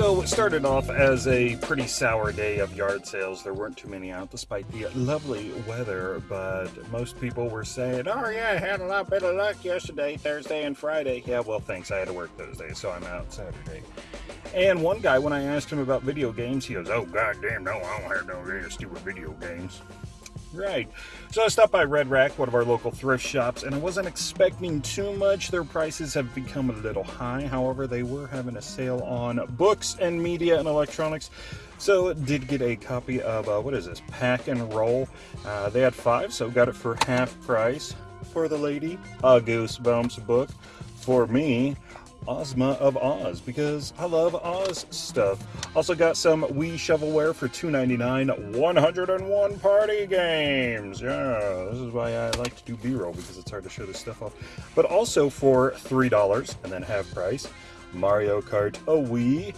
So it started off as a pretty sour day of yard sales. There weren't too many out despite the lovely weather, but most people were saying, oh yeah, I had a lot better luck yesterday, Thursday and Friday. Yeah, well thanks, I had to work those days, so I'm out Saturday. And one guy, when I asked him about video games, he goes, oh goddamn, no, I don't have no stupid video games. Right. So I stopped by Red Rack, one of our local thrift shops, and I wasn't expecting too much. Their prices have become a little high. However, they were having a sale on books and media and electronics. So did get a copy of, uh, what is this, Pac 'n Roll. Uh, they had five, so got it for half price. For the lady, a Goosebumps book. For me, Ozma of Oz because I love Oz stuff. Also got some Wii shovelware for $2.99. 101 party games. Yeah, this is why I like to do B-roll because it's hard to show this stuff off. But also for $3 and then half price, Mario Kart a Wii,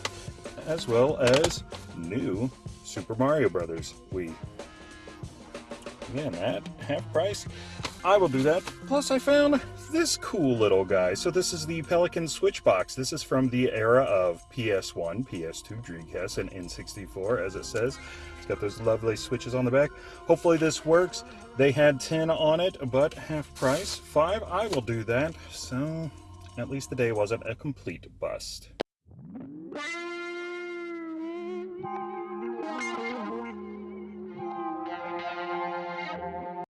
as well as new Super Mario Brothers Wii. Again, at half price, I will do that. Plus, I found this cool little guy. So this is the Pelican Switch Box. This is from the era of PS1, PS2, Dreamcast, and N64, as it says. It's got those lovely switches on the back. Hopefully this works. They had 10 on it, but half price. 5, I will do that. So at least the day wasn't a complete bust.